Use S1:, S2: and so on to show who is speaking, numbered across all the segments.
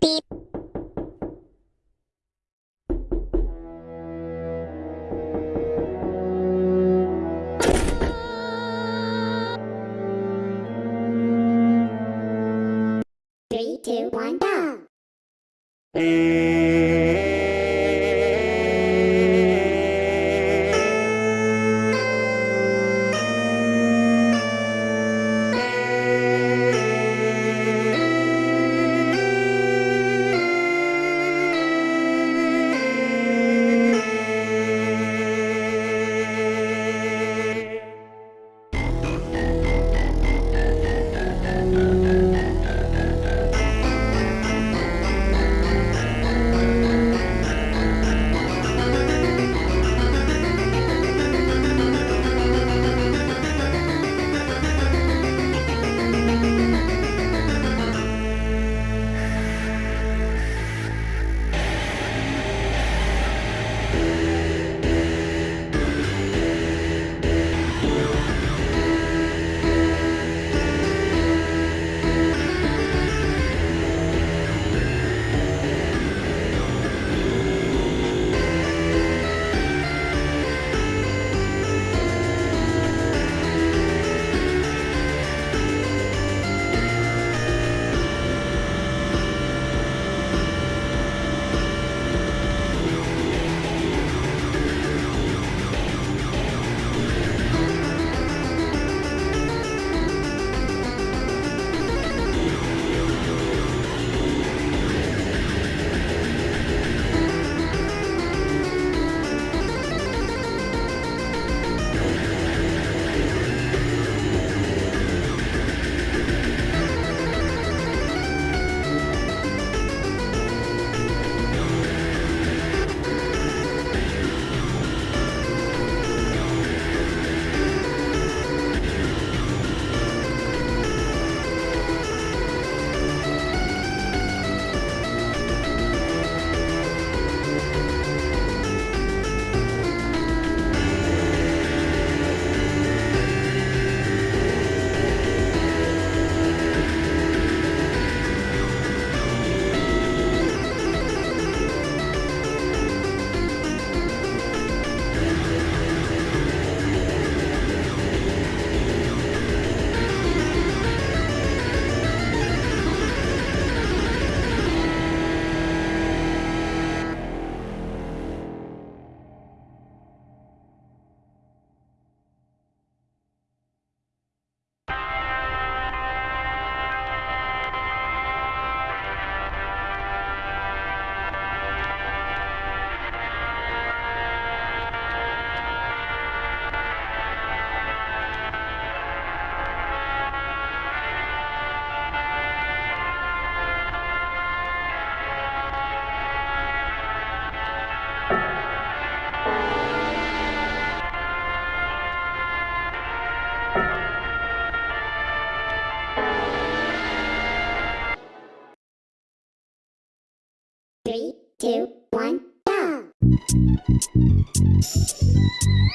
S1: Beep.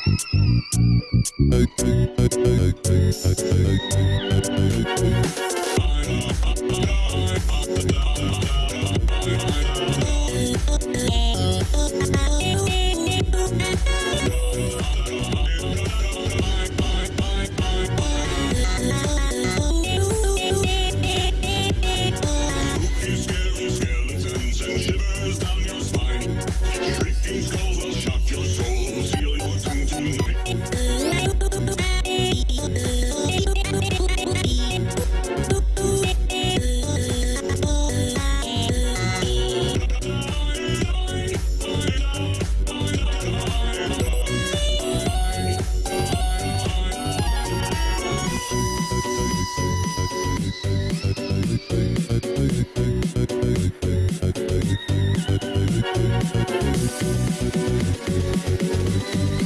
S1: Hey, hey, hey, hey, hey, hey, hey, hey, hey, hey, hey, hey, Thank you.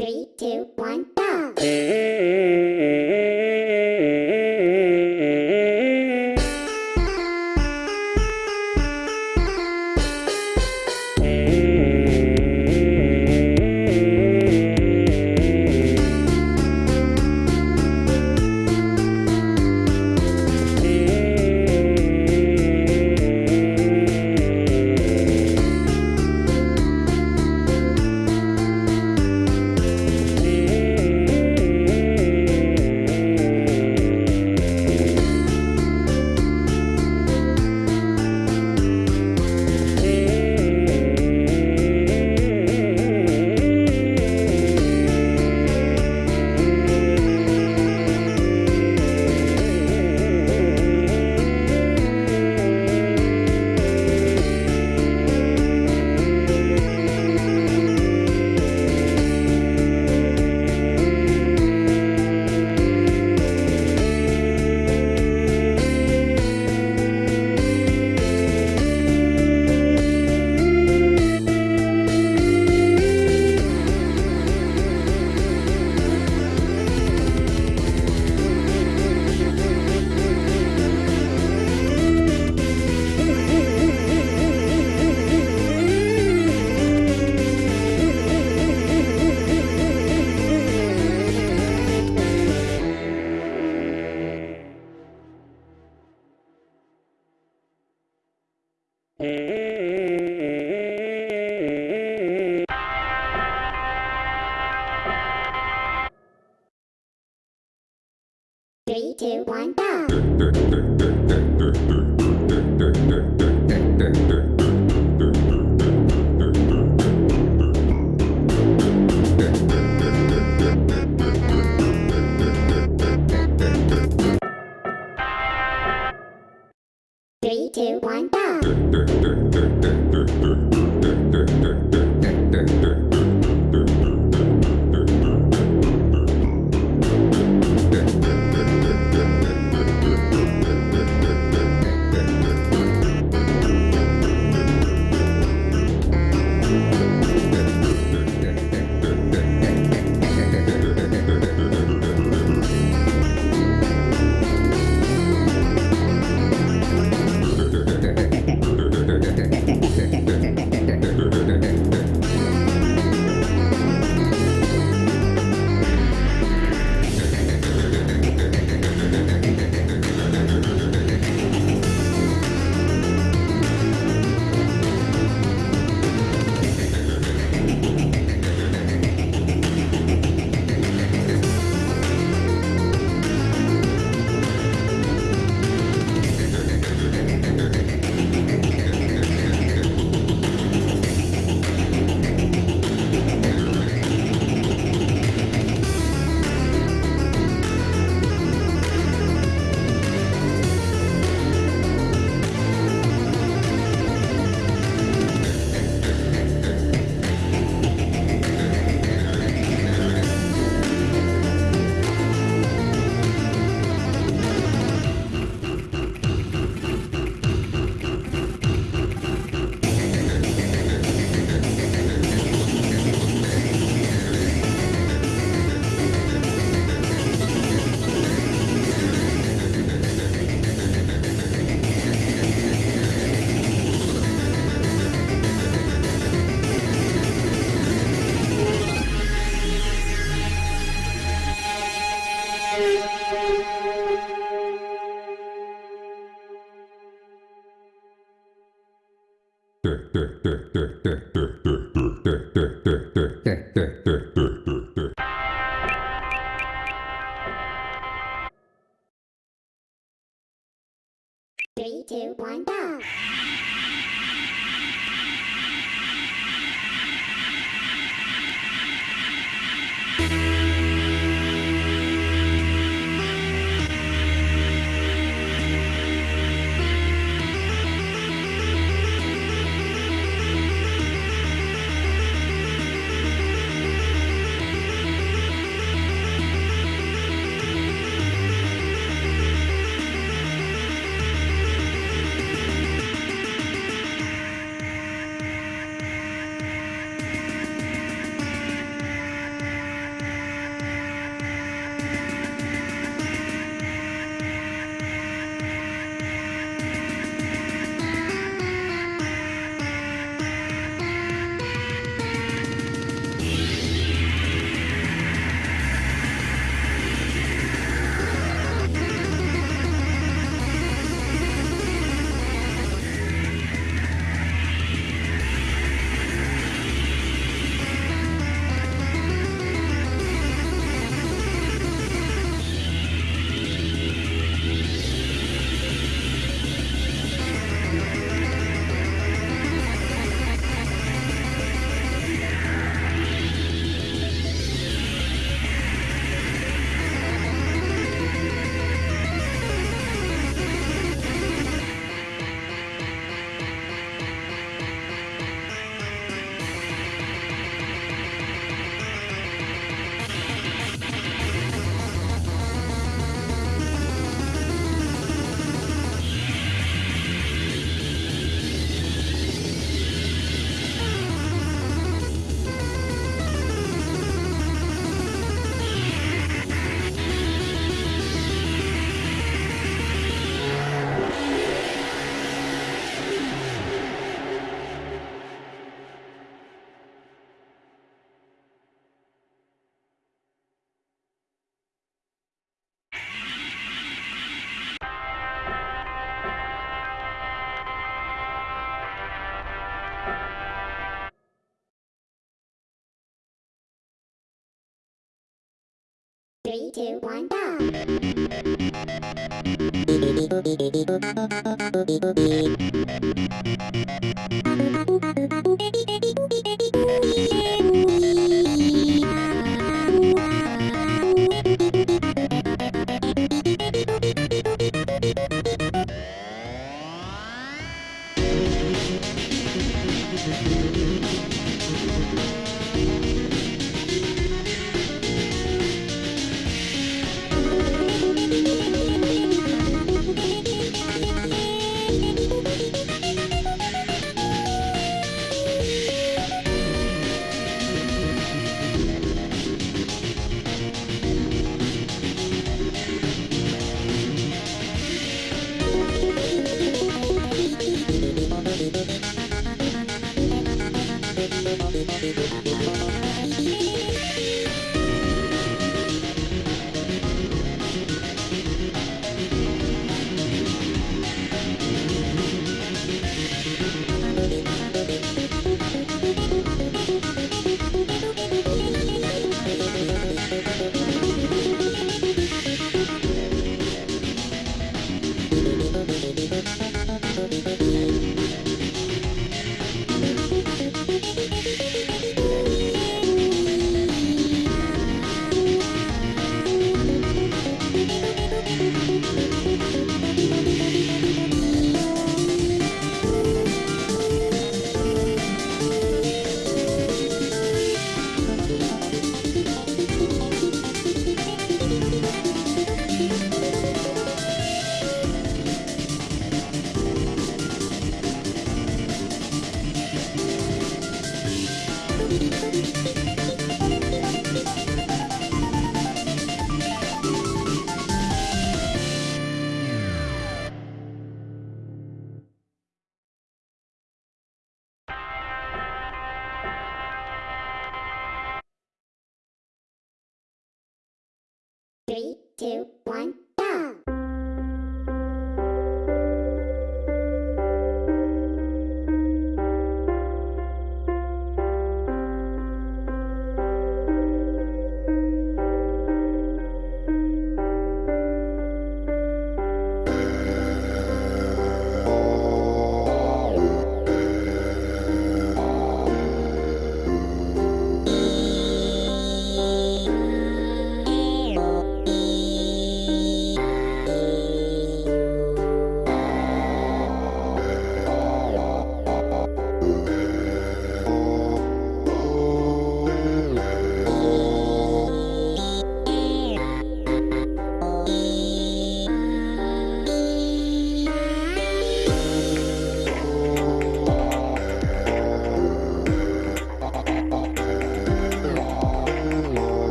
S2: Three, two, one, go! Three, two, one, go.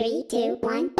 S2: Three, two, one,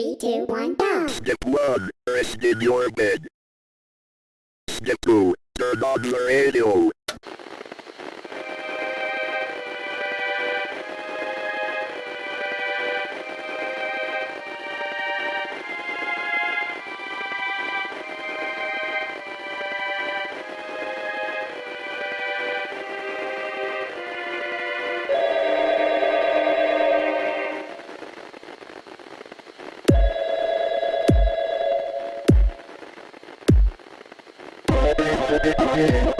S2: Three, two, one, go!
S3: Step 1. Rest in your bed. Step 2. Turn on the radio.
S2: Yeah.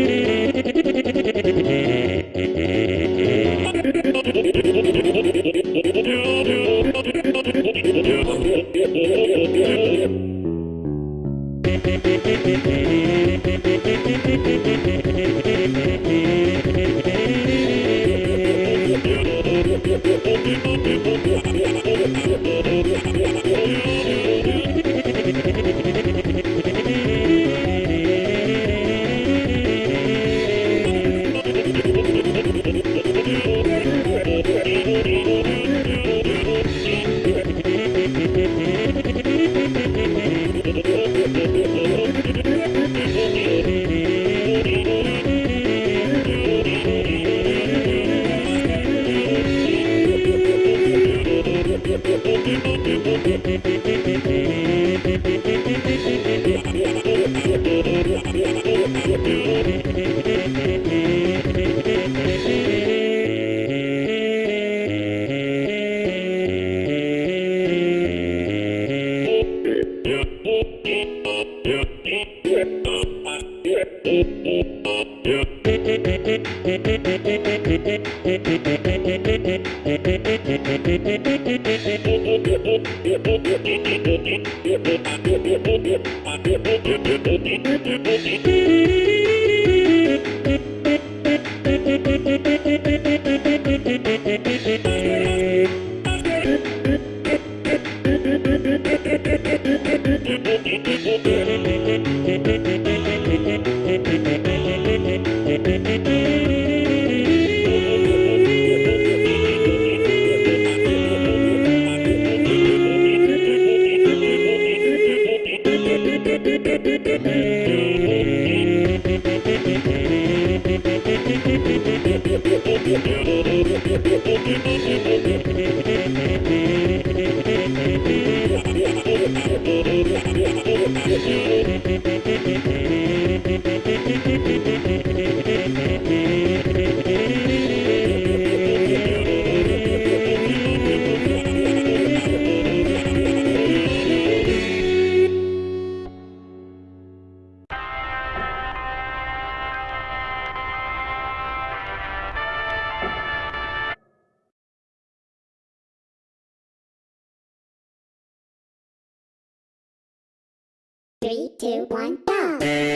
S2: two, one, go.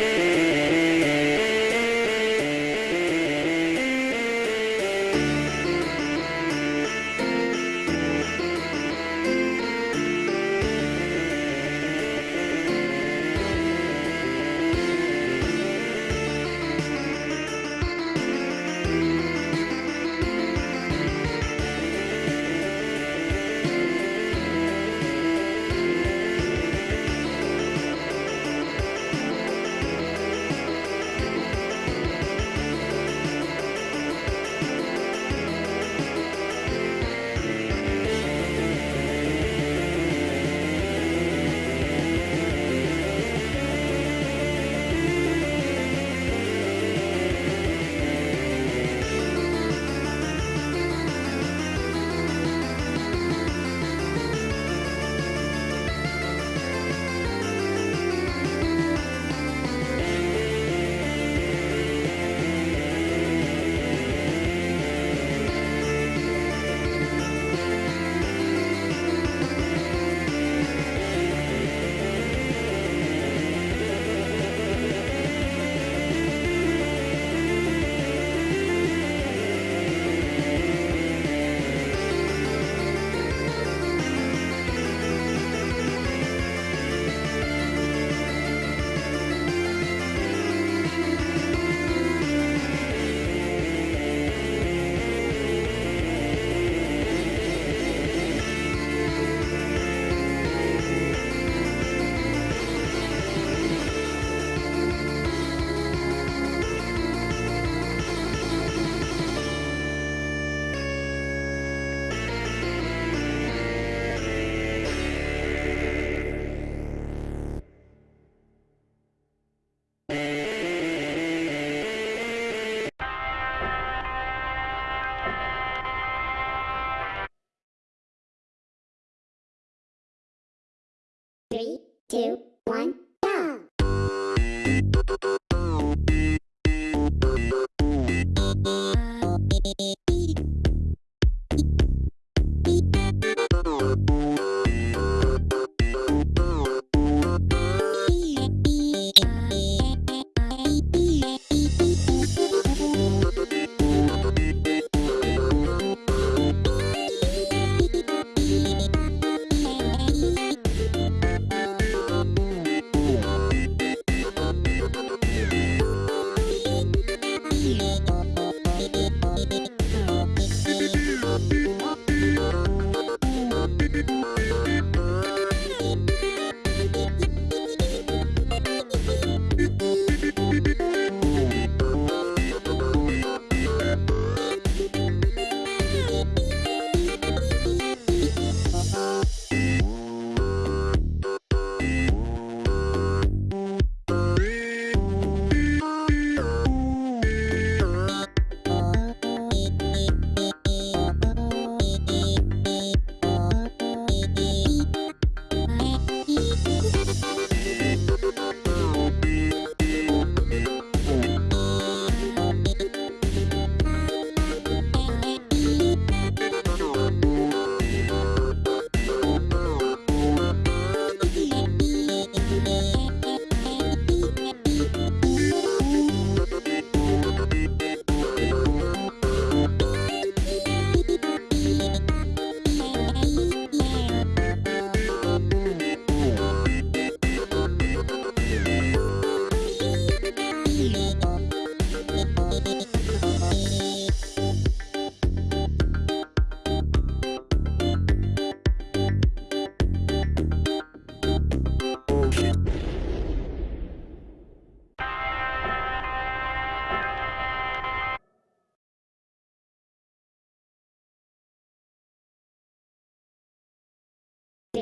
S2: Three, two, one,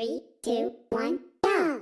S2: Three, two, one, go!